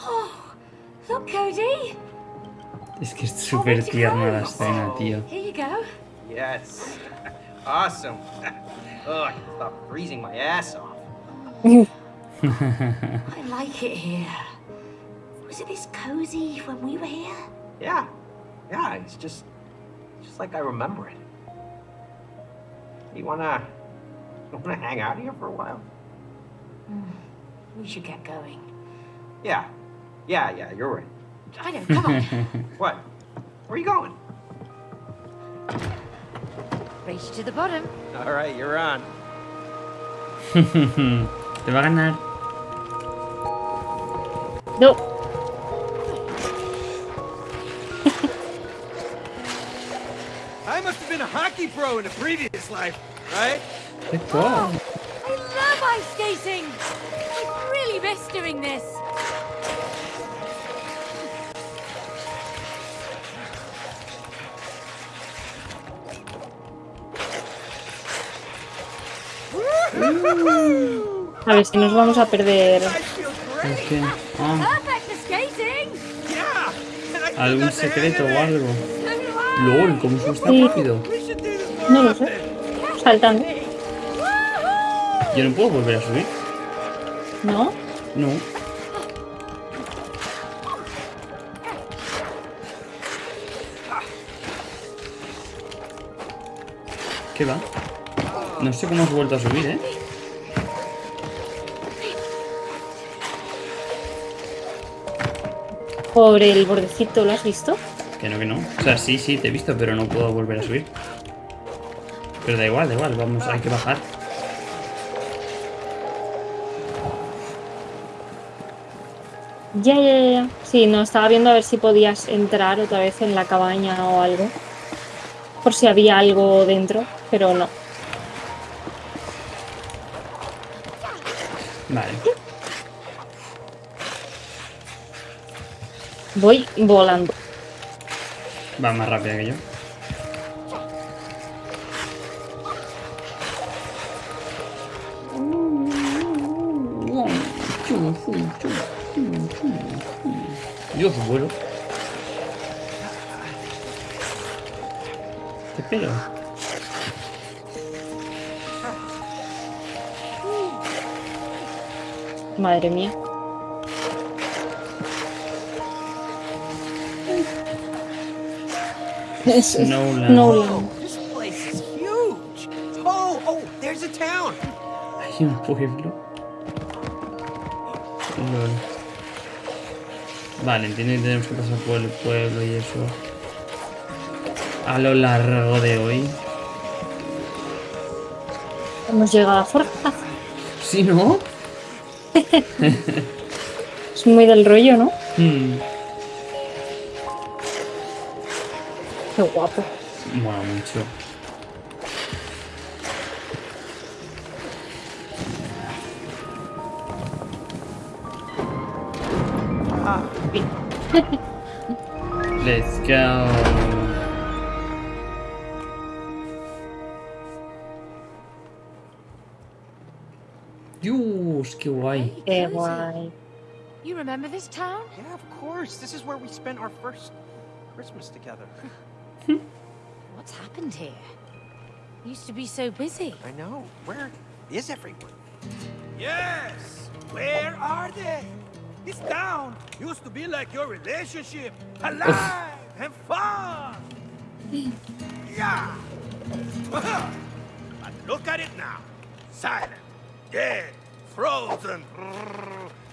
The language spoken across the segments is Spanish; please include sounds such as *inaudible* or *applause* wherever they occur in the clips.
Oh, look, Cody. Es que es súper tierna la escena, oh, tío. Here you go. Yes. *laughs* Awesome. *laughs* oh, I can stop freezing my ass off. *laughs* I like it here. Was it this cozy when we were here? Yeah. Yeah, it's just just like I remember it. You wanna you wanna hang out here for a while? Hmm. We should get going. Yeah. Yeah, yeah, you're right. I know, come on. *laughs* What? Where are you going? Race to the bottom. All right, you're on. *laughs* Te va a ganar. No. *laughs* I must have been a hockey pro in a previous life, right? ¡Qué guau! Oh, I love ice skating. I really miss doing this. A ver si nos vamos a perder. Ah, ¿Algún secreto o algo? LOL, ¿cómo se está Sí. rápido? No lo sé. Saltando. Yo no puedo volver a subir. ¿No? No. ¿Qué va? No sé cómo has vuelto a subir, ¿eh? Por el bordecito, ¿lo has visto? Que no, que no. O sea, sí, sí, te he visto, pero no puedo volver a subir. Pero da igual, da igual, vamos, hay que bajar. Ya, ya, ya, ya. Sí, no, estaba viendo a ver si podías entrar otra vez en la cabaña o algo. Por si había algo dentro, pero no. Vale. Voy volando. Va más rápida que yo. Dios, vuelo. ¿Qué pelo? Madre mía. Snowland. Snowland. This place is huge. Oh, oh, there's a town. Hay un pueblo. Lol. Vale, entiendo que tenemos que pasar por el pueblo y eso. A lo largo de hoy. Hemos llegado a Forja. ¿Sí, no? *laughs* Es muy del rollo, ¿no? Hmm. Qué guapo. Mola mucho. Dios, qué guay. Qué guay. You remember this town? Yeah, of course. This is where we spent our first Christmas together. *laughs* What's happened here? Used to be so busy. I know. Where is everyone? Yes. Where are they? This town used to be like your relationship, alive and fun. *laughs* yeah. *laughs* but look at it now. Silent, dead, frozen.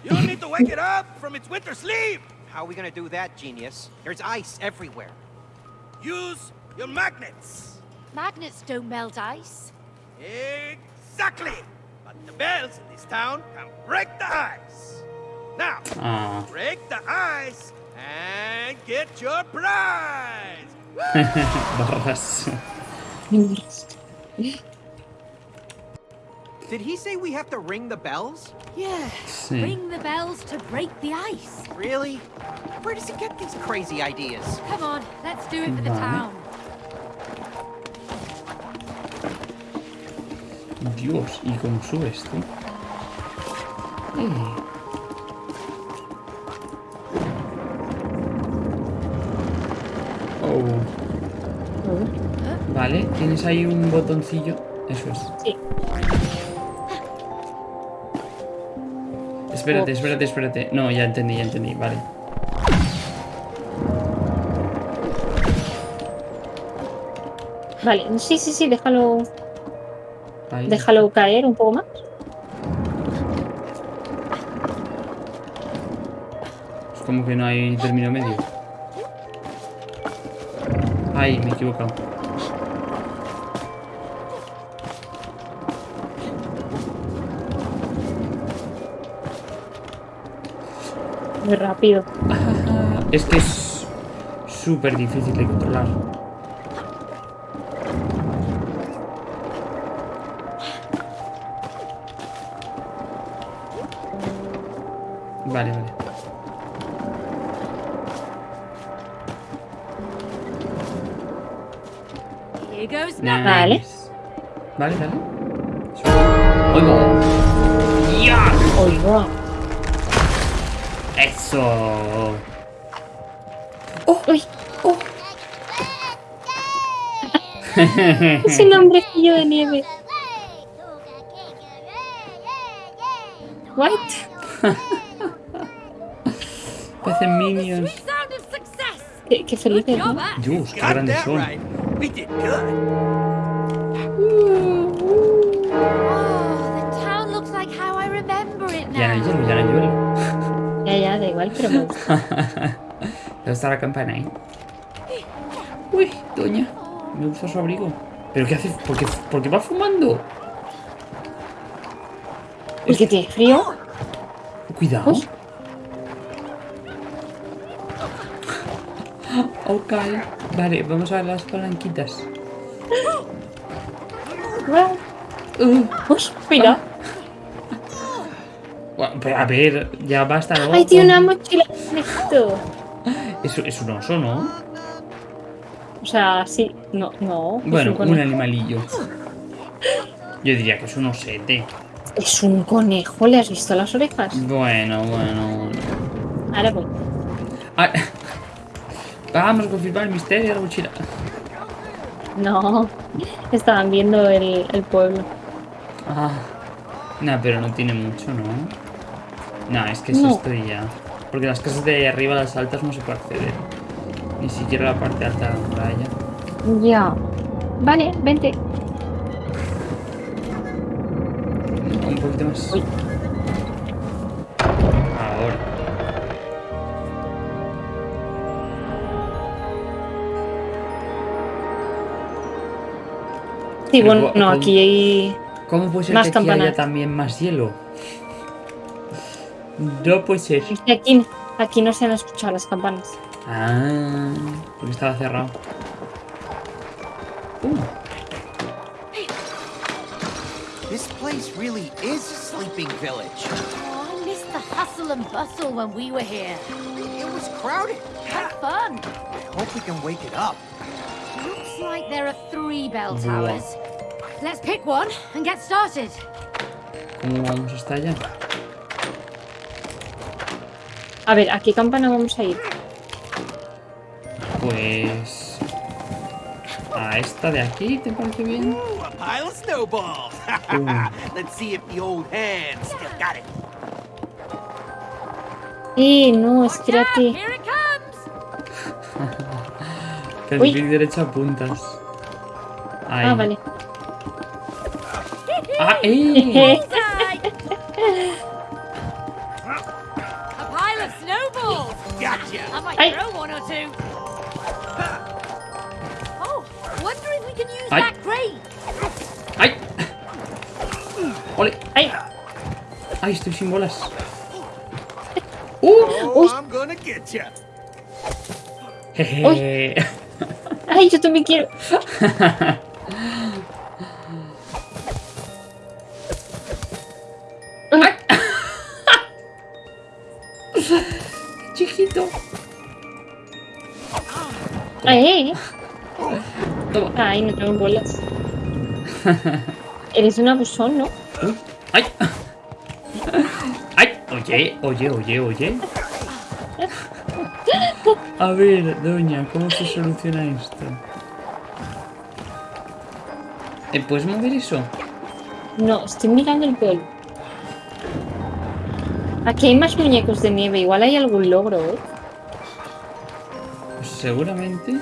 You don't need to wake it up from its winter sleep. How are we gonna do that, genius? There's ice everywhere. Use your magnets. Magnets don't melt ice. Exactly. But the bells in this town can break the ice. Now, Ah. break the ice and get your prize. *laughs* Barras. Did he say we have to ring the bells? Yeah, ring the bells to break the ice. Really? Where does he get these crazy ideas? Come on, let's do it for the town. Dios, ¿y cómo sube esto? Oh. Vale, tienes ahí un botoncillo. Eso es. Sí. Espérate, espérate, espérate. No, ya entendí, ya entendí. Vale. Vale, sí, sí, sí, déjalo, Ahí. déjalo caer un poco más. Es como que no hay término medio. Ay, me he equivocado. Muy rápido. Es que es súper difícil de controlar. Vale, vale. Nice. Vale. Vale, dale. ¡Oigo! ¡Ya! Oiga. ¡Eso! Uy, *laughs* es un hombrecillo de nieve. What? *laughs* Parecen minions. Sweet sound of success. Qué, qué feliz, Good job, ¿no? Ash. Dios, qué Got grandes that son. right. We did good. Oh, the town looks like how I remember it Ya no hay now. hielo, ya no hay hielo. Ya, ya, da igual, pero me gusta. *laughs* ¿Dónde está la campana ahí? Uy, doña. Me gusta su abrigo. ¿Pero qué hace? ¿Por qué, por qué va fumando? Porque tiene frío. Cuidado. Uy. *laughs* Ok. Vale, vamos a ver las palanquitas. Wow. Uh, mira. A ver, ya basta, ¿no? Ay, tiene una mochila de esto. Es, es un oso, ¿no? O sea, sí. No, no. Bueno, un animalillo. Yo diría que es un osete. Es un conejo, ¿le has visto las orejas? Bueno, bueno. Ahora voy. Ah, vamos a confirmar el misterio de la mochila. No. Estaban viendo el, el pueblo. Ah. Nah, pero no tiene mucho, ¿no? Nah, es que es No. esto y ya. Porque las casas de arriba, las altas, no se puede acceder. Ni siquiera la parte alta de la muralla. Ya. Vale, vente. Un poquito más. Uy. Ahora. Sí, bueno, no, aquí hay... ¿Cómo puede ser Más que aquí haya también más hielo? No puede ser. es que Aquí, aquí no se han escuchado las campanas. Ah, porque estaba cerrado. Uh, This place really is a sleeping village. Oh, I missed the hustle and bustle when we were here. It was crowded. Had fun. I hope we can wake it up. Looks like there are three bell towers. Let's pick one and get started. ¿Cómo vamos hasta allá? A ver, ¿a qué campana vamos a ir? Pues... A esta de aquí, ¿te parece bien? Eh, *laughs* no, espérate. here it comes. *laughs* Que el Uy. clic derecho apuntas. Ahí. Ah, vale. ¡Ah, eh! *laughs* ¡Ay, estoy sin bolas! *laughs* ¡Uh! Oh, Uy. I'm gonna get you. Jeje. ¡Ay, yo también quiero! *laughs* Chiquito. ¡Ay! Toma. Ay, no tengo bolas. Eres un abusón, ¿no? ¡Ay! ¡Ay! Oye, oye, oye, oye. A ver, doña, ¿cómo se soluciona esto? ¿Eh, ¿Puedes mover eso? No, estoy mirando el pueblo. Aquí hay más muñecos de nieve. Igual hay algún logro, ¿eh? Pues seguramente.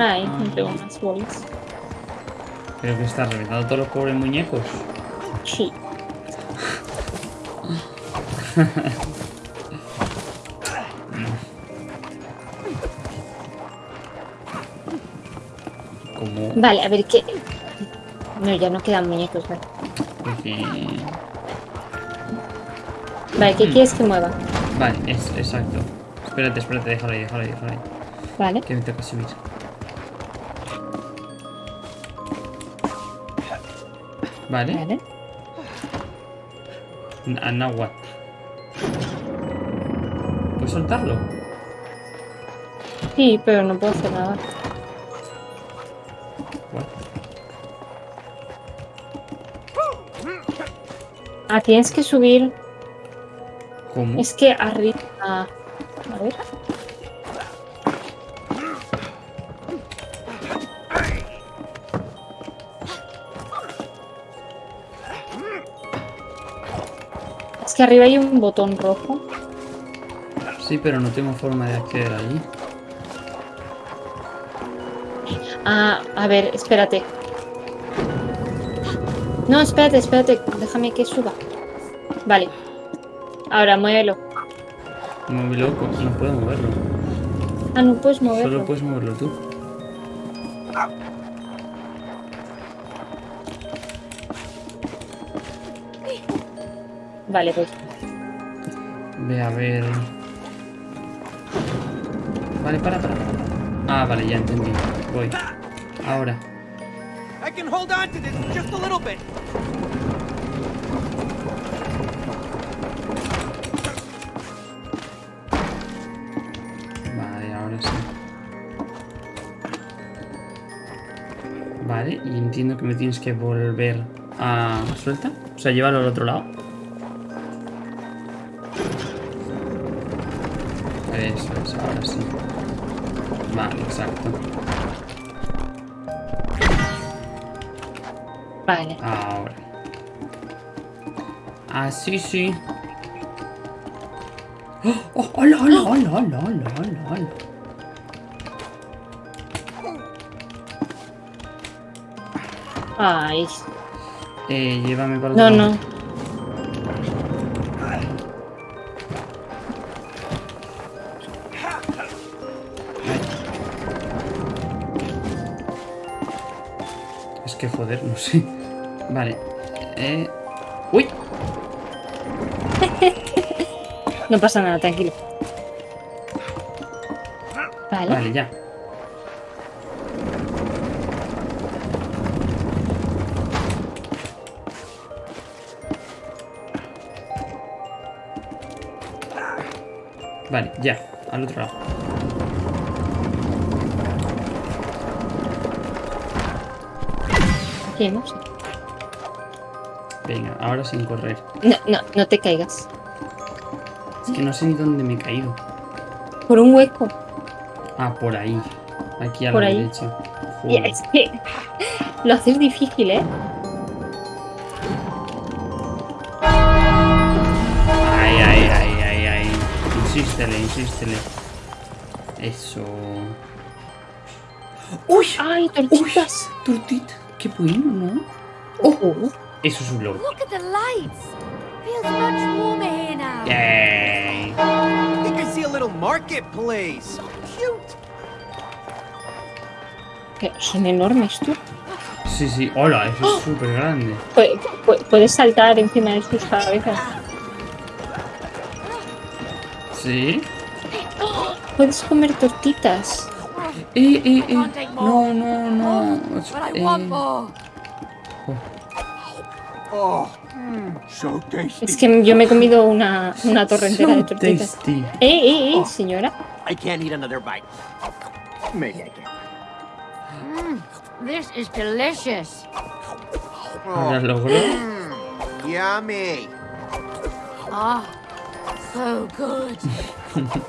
Ay, ah. me pego unas bolas. Creo que está reventando todos los pobres muñecos. Sí. *laughs* Vale, a ver qué. No, ya no quedan muñecos, vale. Porque... Vale, ¿qué Hmm. quieres que mueva? Vale, es, exacto. Espérate, espérate, déjalo ahí, déjalo ahí, déjalo ahí. Vale. Que me toca subir. Vale. Vale. N- Now what? ¿Puedes soltarlo? Sí, pero no puedo hacer nada. What? Ah, tienes que subir. ¿Cómo? Es que arriba. Que arriba hay un botón rojo. Sí, pero no tengo forma de acceder allí. Ah, a ver, espérate. No, espérate, espérate. Déjame que suba. Vale. Ahora muévelo. Muy loco, no puedo moverlo. Ah, no puedes moverlo. Solo puedes moverlo tú. Vale, pues. Ve a ver. Vale, para, para. Ah, vale, ya entendí. Voy. Ahora. I can hold on to this just a little bit. Vale, ahora sí. Vale, y entiendo que me tienes que volver a... ¿Suelta? O sea, llévalo al otro lado. Vale, exacto. Vale. Ahora. Ah, sí, sí. ¡Oh! ¡Oh! ¡Hola, hola, hola, hola, hola, hola, hola! Ay. Eh, llévame para el No, no. Vale. Eh... ¡Uy! No pasa nada, tranquilo. Vale. Vale, ya. Vale, ya. Al otro lado. Venga, ahora sin correr. No, no, no te caigas. Es que no sé ni dónde me he caído. Por un hueco. Ah, por ahí. Aquí a Por la ahí. derecha. Y Joder. es que *laughs* lo haces difícil, ¿eh? Ay, ay, ay, ay, ay. Insístele, insístele. Eso. ¡Uy! ¡Ay, tortitas! Tortita. Qué bueno, ¿no? Oh, Eso es un logro. Look at the lights. Feels much warmer here now. Yay. I think I see a little marketplace. So cute. que son enormes tú. Sí, sí. Hola, eso es súper grande. Pu- pu- Puedes saltar encima de sus cabezas. Sí. Puedes comer tortitas. Eh, eh, eh. Take No, no, no. But I Eh, want more. Oh, mm. Es que yo me he comido una, una torre entera de tortitas. tasty. ¡Eh, eh, eh, señora! I can't eat another bite. Maybe I can. This is delicious. Logró. Yummy. Ah, so good. *laughs*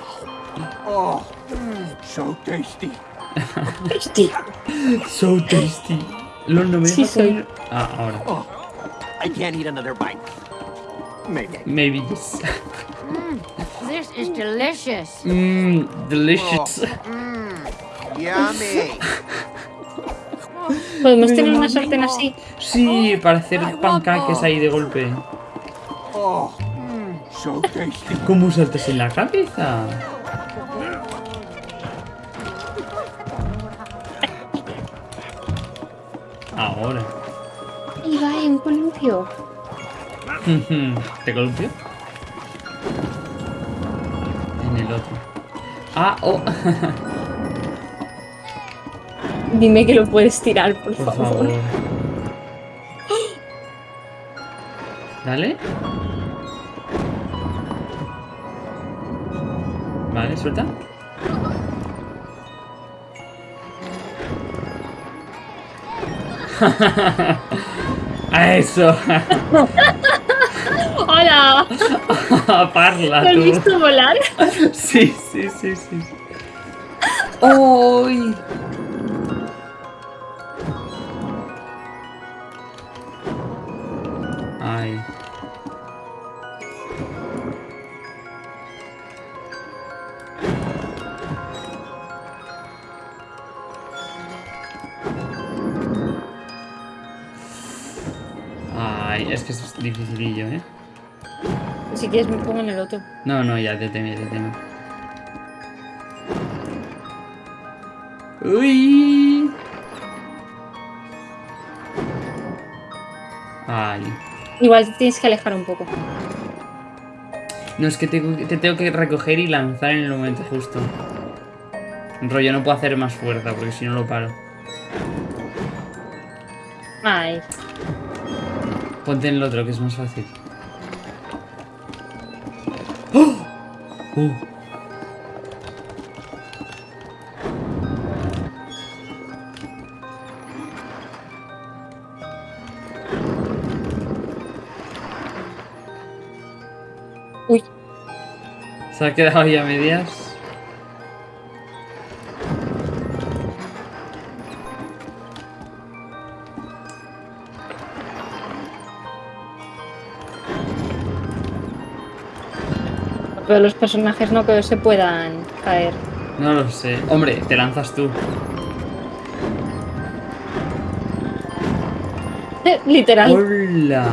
Oh, mm, so tasty. Hostia. So tasty. Los no me Sí, soy. Ah, ahora. Oh, I can't eat another bite. Maybe. Maybe yes. This is delicious. Mmm, delicious. Yummy. Podemos tener una sartén así. Sí, para hacer pancaques ahí de golpe. Oh, mm, so tasty. ¿Cómo saltas en la cabeza? Ahora. Y va en un columpio. *laughs* ¿Te columpió? En el otro. Ah, oh. *laughs* Dime que lo puedes tirar, por, Por favor. favor. Dale. Vale, suelta. *laughs* *laughs* *laughs* A eso. ¡Hola! Parla ¿Lo has tú. visto volar? Sí, sí, sí, sí. ¡Ay! No, no, ya, deteme, deteme. Uy. Ay. Igual te tienes que alejar un poco. No, es que te tengo que recoger y lanzar en el momento justo. Rollo, no puedo hacer más fuerza porque si no lo paro. Ay. Ponte en el otro, que es más fácil. Uh. Uy. Se ha quedado ahí a medias. Pero los personajes no que se puedan caer. No lo sé. Hombre, te lanzas tú. Literal. ¡Hola!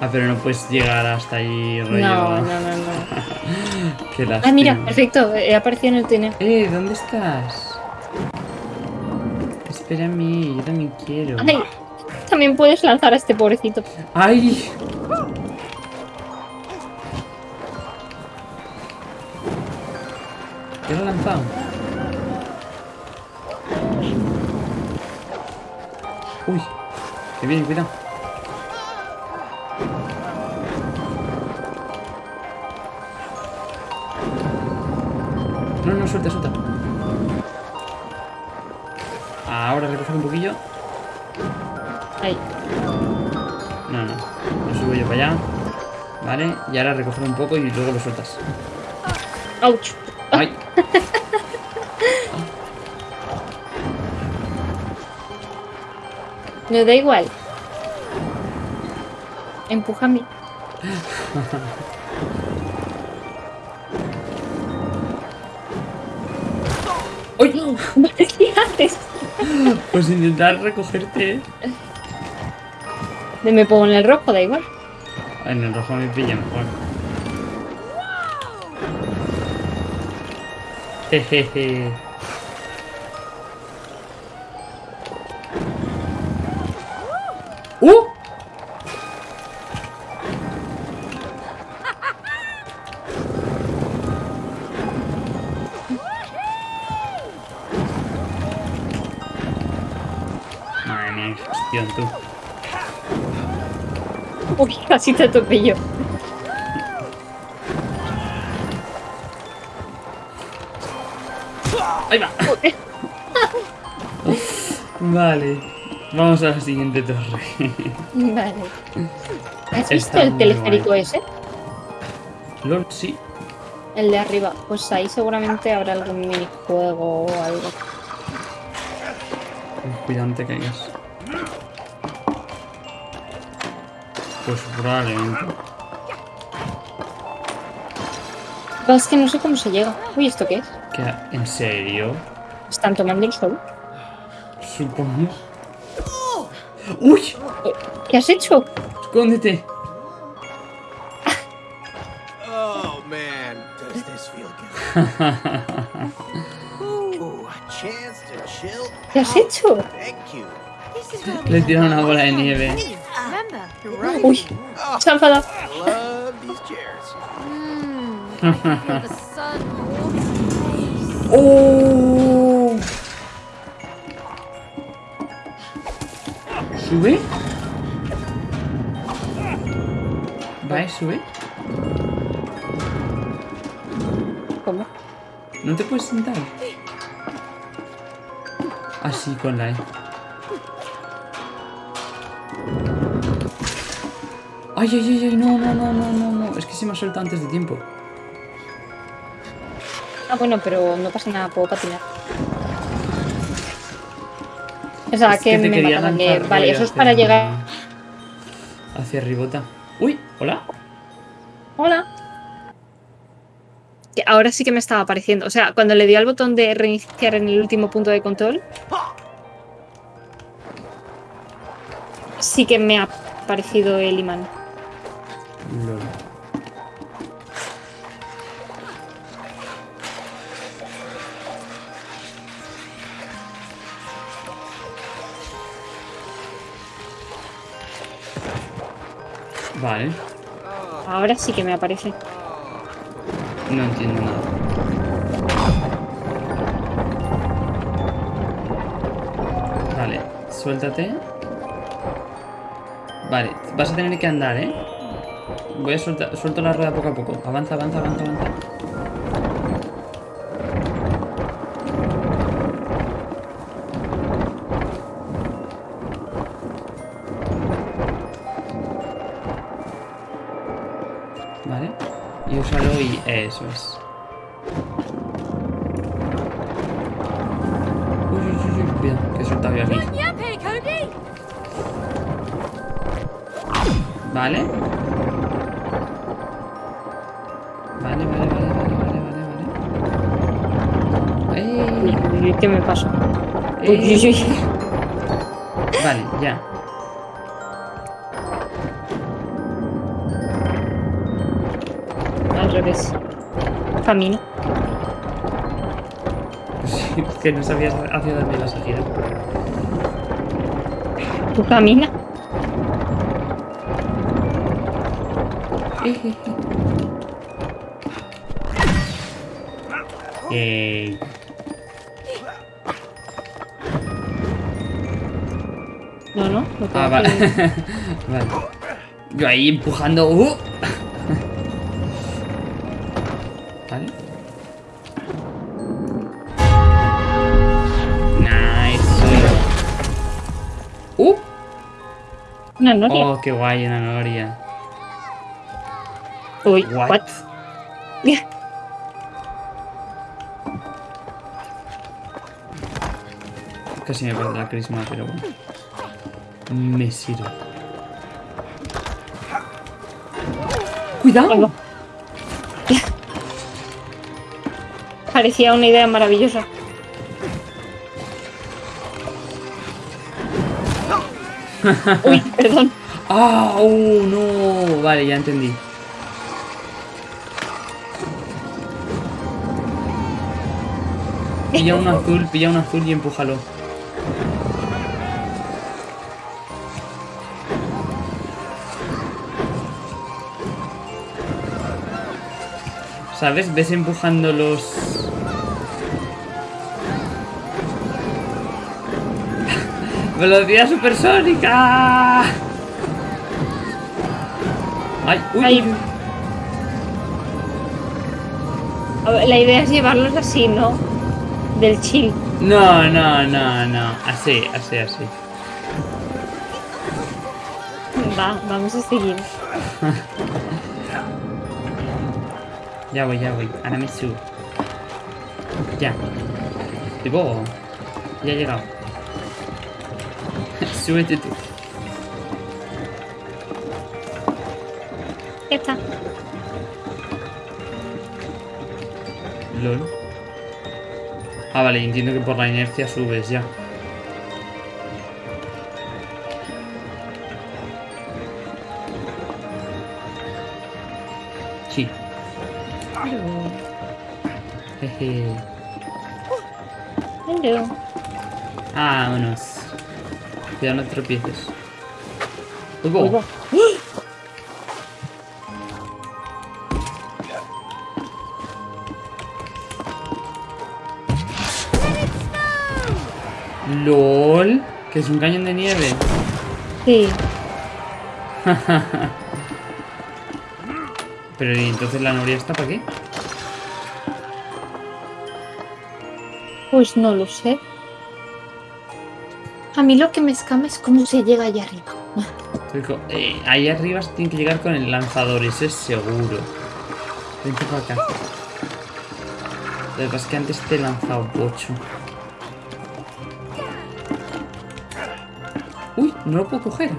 Ah, pero no puedes llegar hasta ahí, rollo. No, no, no, no. *laughs* Qué lástima. Ah, mira, perfecto. He aparecido en el túnel. Eh, ¿dónde estás? Espérame, yo también quiero. Ay, también puedes lanzar a este pobrecito. ¡Ay! Que viene, cuidado. No, no, suelta, suelta. Ahora recoger un poquillo. Ahí. No, no. Lo subo yo para allá. Vale, y ahora recoger un poco y luego lo sueltas. Ouch. ¡Ay! No da igual. Empújame. ¡Uy! ¿Qué *laughs* haces? Pues intentar recogerte. Me pongo en el rojo, da igual. En el rojo me pilla mejor. Jejeje. Gestión tú. Uy, casi te atropello. Ahí va. Vale. Vamos a la siguiente torre. Vale. ¿Has visto el teleférico guay. ese? Lord, sí. El de arriba. Pues ahí seguramente habrá algún minijuego o algo. Cuidado, te caigas. Pues probablemente. Es que no sé cómo se llega. Uy, ¿esto qué es? ¿Qué- ¿En serio? ¿Están tomando el sol? Supongo. ¡Uy! ¿Qué has hecho? ¡Escóndete! Oh man, does this feel good? *laughs* Ooh, a chance to chill. ¿Qué has hecho? Le tiraron una bola de nieve. Remember? You're right. Uy, Oh, se ha enfadado. Mmm. Warm. ¡Oh! ¿Sube? ¿Va y sube? ¿Cómo? ¿No te puedes sentar? Así con la E. Ay, ay, ay, ay, no, no, no, no, no, no. Es que se me ha soltado antes de tiempo. Ah, bueno, pero no pasa nada, puedo patinar. O sea, Es que, te me mataban Vale, eso es hacia- para llegar... Hacia ribota. Uy, hola. Hola. Que ahora sí que me estaba apareciendo. O sea, cuando le dio al botón de reiniciar en el último punto de control, sí que me ha aparecido el imán. Vale, Ahora sí que me aparece. no entiendo nada. Vale, suéltate. Vale, vas a tener que andar, ¿eh? Voy a soltar, suelto la rueda poco a poco. Avanza, avanza, avanza, avanza. Y eso es. Uy, uy, uy, uy, cuidado, que he soltado yo aquí. Yappy, Cody! Vale. Vale, vale, vale, vale, vale, vale, vale. Uy, ¡Ey! uy, uy, ¿Qué me pasó? Uy, Camino. Sí, es que no sabías hacia dónde ibas a girar. ¿Tú camina? Ey. No, no. no tengo Ah, *laughs* vale. Yo ahí empujando. ¡uh! Vale. Nice. ¡Uh! Una noria. Oh, qué guay, una noria. Uy, What? what? *laughs* Casi me pierde la crisma, pero bueno. Me sirve. Ahí va. ¡Cuidado! Parecía una idea maravillosa. *laughs* Uy, perdón. ¡Ah! ¡Oh, no! Vale, ya entendí. Pilla un azul, pilla un azul y empújalo. ¿Sabes? Ves empujando los... *laughs* ¡Velocidad supersónica! ¡Ay! ¡Uy! Ay. la idea es llevarlos así, ¿no? Del chill. No, no, no, no. Así, así, así. Va, vamos a seguir. *laughs* Ya voy, ya voy. Ahora me subo. Ya. Tipo. Ya he llegado. *laughs* Súbete tú. Ya está. LOL. Ah, vale, entiendo que por la inercia subes ya. Jeje. Hello. Vámonos. Cuidado, no tropieces. Uy. LOL. Que es un cañón de nieve. Sí. *laughs* Pero ¿y entonces la noria está para qué? Pues no lo sé. A mí lo que me escama es cómo se llega allá arriba. Eh, ahí arriba se tiene que llegar con el lanzador, eso es seguro. Vente para acá. Lo que pasa es que antes te he lanzado bocho. Uy, no lo puedo coger.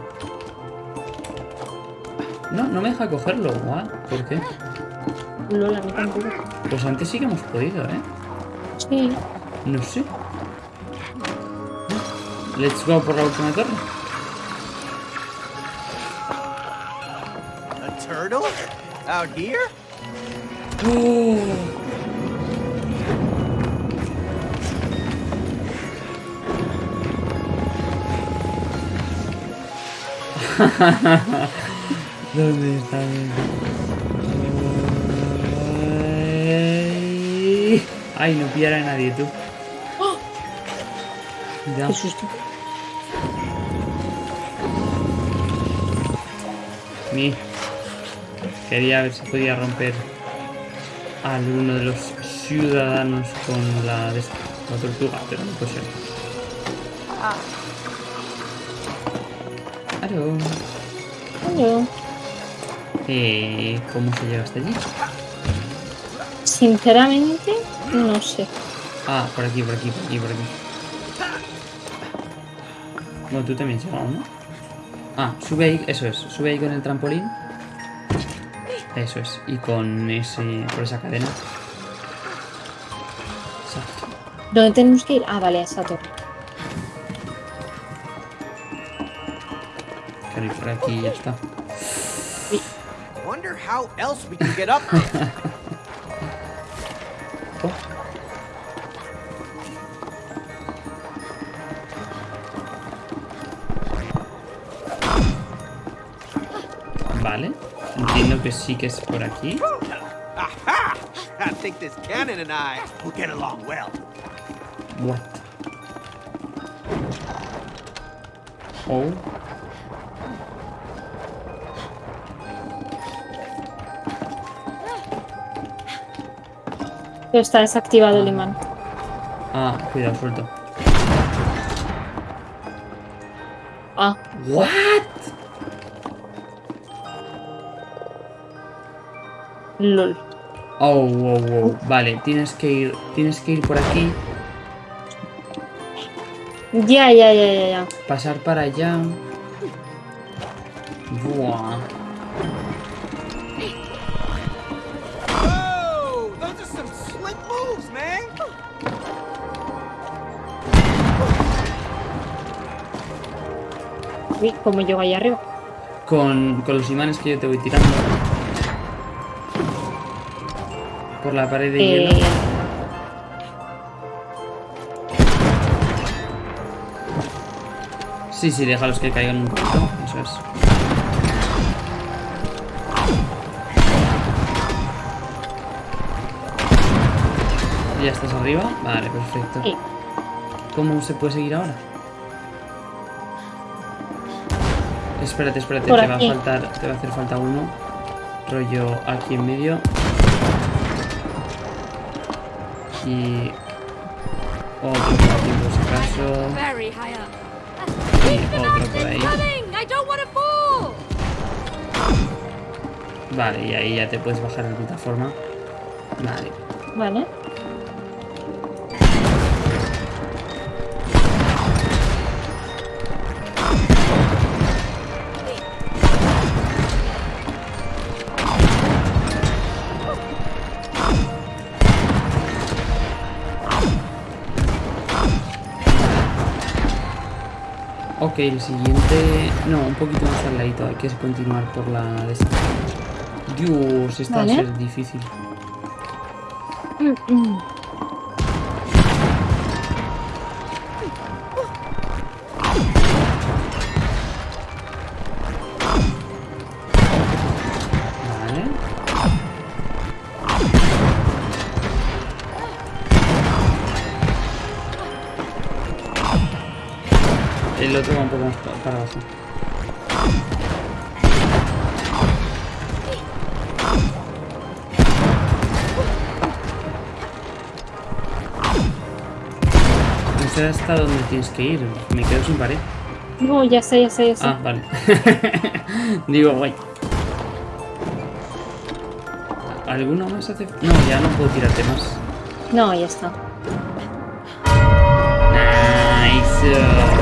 No, no me deja cogerlo. What? ¿Por qué? Lola, a mí tampoco. Pues antes sí que hemos podido, ¿eh? Sí. No sé. Let's go por la última torre. A turtle? Out here? *laughs* ¿Dónde está? Ay, Ay, no pillará a nadie, tú. Ya. Qué susto. Mi. Quería ver si podía romper a alguno de los ciudadanos con la, de esta, la tortuga, pero no puede ser. Claro. Hello. Eh, ¿Cómo se llega hasta allí? Sinceramente, no sé. Ah, por aquí, por aquí, por aquí, por aquí. Bueno, tú también has llegado, ¿no? Ah, sube ahí, eso es. Sube ahí con el trampolín. Eso es. Y con ese. por esa cadena. Exacto. ¿Dónde tenemos que ir? Ah, vale, a esa torre. Claro, y por aquí ya está. Wonder how else we can get up *laughs* que sí que es por aquí. Aha! I think this cannon and I will get along well. What? Oh. Está desactivado el imán. Ah, cuidado, suelto. Ah, What? Lol. Oh, wow, wow. Vale, tienes que ir, tienes que ir por aquí, Ya, ya, ya, ya, ya. pasar para allá. Buah. Man! Uy, ¿cómo llego ahí arriba? Con, con los imanes que yo te voy tirando. Por la pared de Eh, hielo. Sí, sí, déjalos que caigan un poquito. Eso es. ¿Ya estás arriba? Vale, perfecto. sí. ¿Cómo se puede seguir ahora? Espérate, espérate, Por te va a faltar, te va a hacer falta uno. Rollo aquí en medio. Y Otro por aquí por si acaso. Very high up. Y Keep the otro por ahí. coming! I don't want to fall! Vale, y ahí ya te puedes bajar de plataforma. Vale. Vale. Ok, el siguiente... No, un poquito más al ladito. Hay que continuar por la esta. Dios, esta va a ser difícil. Mm, mm. El otro va un poco más pa- para abajo. No sé hasta dónde tienes que ir. Me quedo sin pared. No, ya sé, ya sé, ya sé. Ah, vale. *laughs* Digo, guay. ¿Alguno más hace...? No, ya no puedo tirarte más. No, ya está. Nice.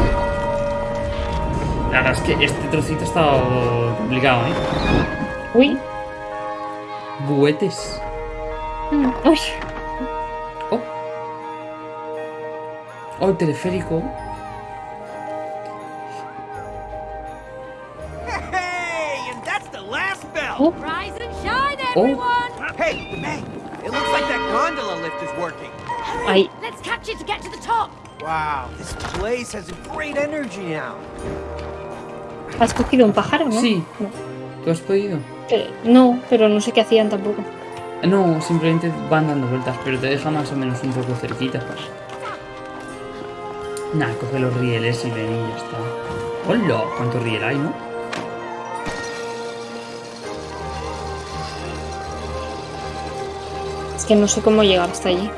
La verdad es que este trocito ha estado complicado, ¿eh? Uy. Buetes. Mm, Uy. Oh. Oh, el teleférico. Hey, and that's the last bell. Oh. Rise and shine, everyone! Hey, May, it looks like that gondola lift is working. Ay, Let's catch it to get to the top! Wow, this place has a great energy now. Has cogido un pájaro, ¿no? Sí. No. ¿Tú has podido? Eh, no, pero no sé qué hacían tampoco. No, simplemente van dando vueltas, pero te deja más o menos un poco cerquita. Nah, coge los rieles y ven y ya está. ¡Hola! ¿Cuánto riel hay, no? Es que no sé cómo llegar hasta allí.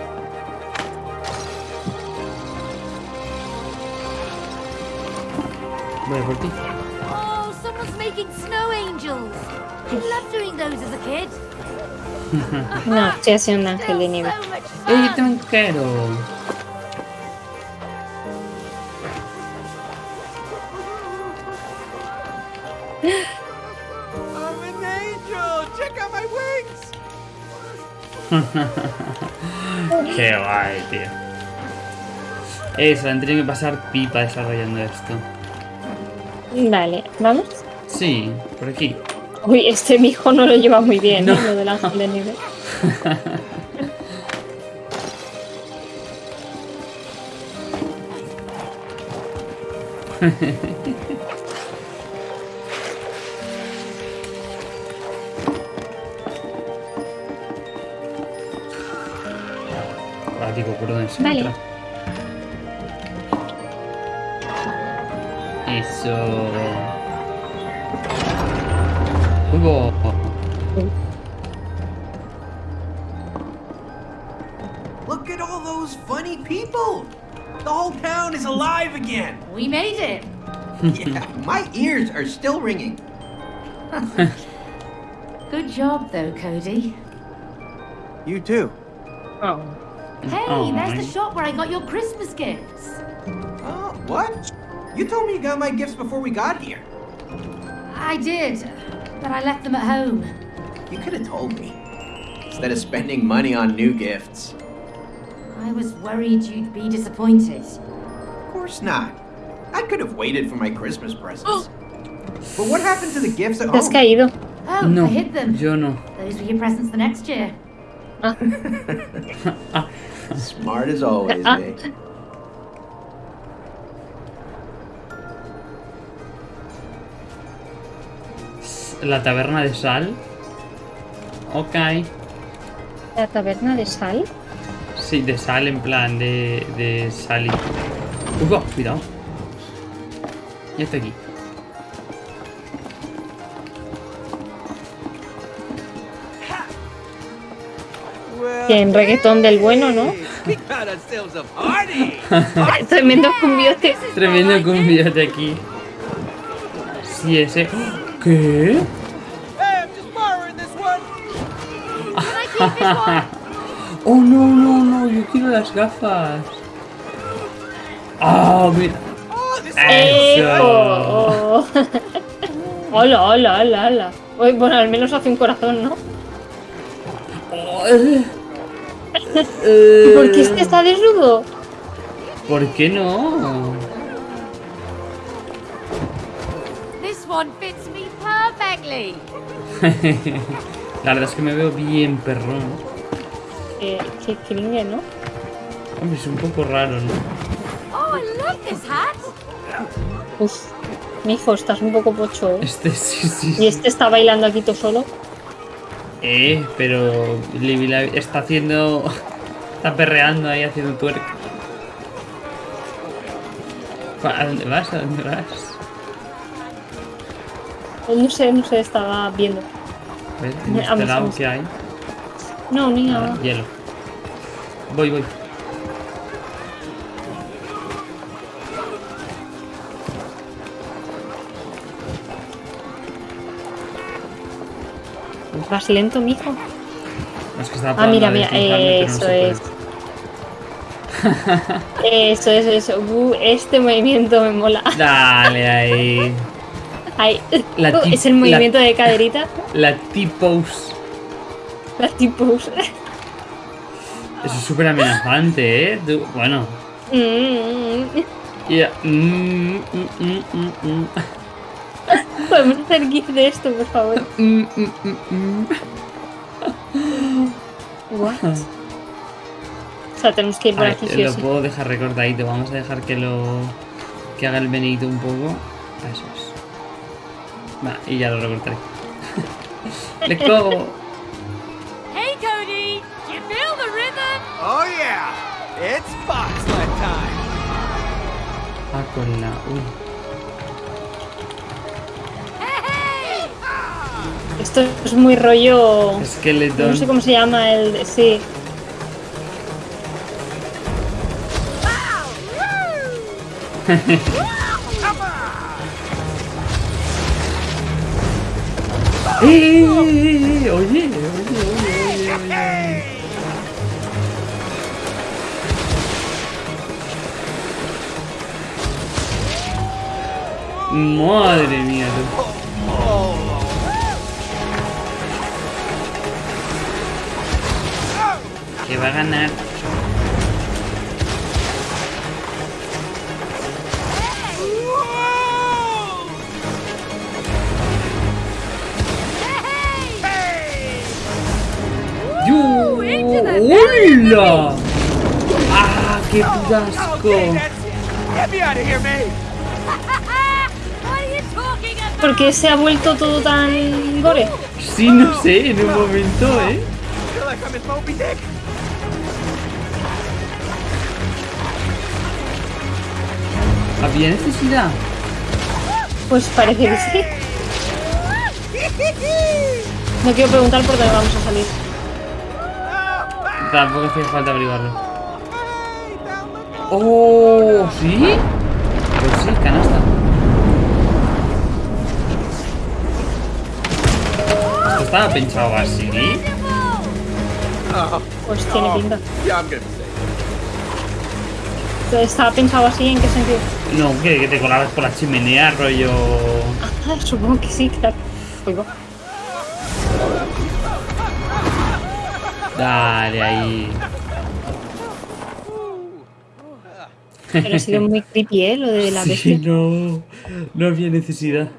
Voy a por ti. Snow angels! I loved doing those as a kid. No, estoy haciendo un ángel de nieve. ¡Ey, fun! tranquero! I'm an angel. Check out my wings. *laughs* ¡Qué guay, tío! Se la han tenido que pasar pipa desarrollando esto. Vale, ¿vamos? Sí, por aquí. Uy, este mi hijo no lo lleva muy bien, No. ¿eh? Lo del ángel de nieve. Ahora digo, ¿por dónde se Vale. entra? Eso. Hugo. Look at all those funny people. The whole town is alive again. We made it! *laughs* Yeah, my ears are still ringing. *laughs* Good job, though, Cody. You too. Oh. Hey, Oh, there's my- the shop where I got your Christmas gifts. Oh, what? You told me you got my gifts before we got here. I did, but I left them at home. You could have told me. Instead of spending money on new gifts. I was worried you'd be disappointed. Of course not. I could have waited for my Christmas presents. but what happened to the gifts at Te has home? caído. Oh, No, I hid them. yo no. Those were your presents the next year. Ah, *laughs* Smart as always, Ah. La taberna de sal. Ok. la taberna de sal. Sí, de sal en plan de, de sal y... Uy, cuidado. Ya está aquí. En reggaetón del bueno, ¿no? *laughs* Tremendo cumbiote. Tremendo cumbiote aquí. Sí, ese. ¿Qué? *laughs* Oh, no, no, no. Yo quiero las gafas. Ah, mira. Oh, this Eso. ¡Ejo! hola, hola, hola, hola. Bueno, al menos hace un corazón, ¿no? Oh, *laughs* eh. ¿Y por qué este está desnudo? ¿Por qué no? This one fits *laughs* La verdad es que me veo bien perrón. Eh, qué cringe, ¿no? Hombre, es un poco raro, ¿no? Oh, I love this hat. Uf, mijo, estás un poco pocho, ¿eh? Este *laughs* sí, sí. Y este está bailando aquí todo solo. Eh, pero Libby está haciendo. *laughs* Está perreando ahí haciendo twerk. ¿A dónde vas? ¿A dónde vas? No sé, no sé, estaba viendo. A ver, en este vamos, lado vamos. que hay. No, ni Nada, nada. hielo. Voy, voy. Vas lento, mijo. Es que estaba Ah, mira, mira, no *laughs* eso es. Eso es, eso. Uh, este movimiento me mola. Dale ahí. *laughs* Ay, La *laughs* uh, es el movimiento de *laughs* caderita. La T-pose. La tipos. Eso es súper amenazante, ¿eh? Tú- bueno. Mm, ya. Mm, mm, mm, mm. *laughs* Podemos hacer gif de esto, por favor. What? O sea, tenemos que ir por A ver, aquí sí o lo sí. puedo dejar recortadito. Vamos a dejar que lo. que haga el venidito un poco. Eso es. Va, y ya lo recortaré. *laughs* Let's go. Hey, Cody. You feel the rhythm? Oh yeah, it's bobsled time. Ah, con la. Uy. Hey! Esto es muy rollo. Skeleton. No sé cómo se llama el. de- Sí. ¡Eh, *laughs* eh! Oye, oye, oye, oye. Madre mía. Que va a ganar. Are you talking about? ¿Por qué se ha vuelto todo tan gore? Sí, no sé, en un momento, ¿eh? ¿Había necesidad? Pues parece que sí. No quiero preguntar por dónde vamos a salir. Tampoco hacía falta averiguarlo. ¡Oh! ¿Sí? Pues sí, canasta. Esto estaba pensado así. Oh, Pues tiene pinta. gonna say. ¿Estaba pensado así? ¿En qué sentido? No, que, que te colabas por la chimenea, rollo. Ah, supongo que sí, claro. Oigo. Dale ahí. Pero ha sido muy creepy, ¿eh? Lo de la *laughs* Sí, bestia. no. No había necesidad.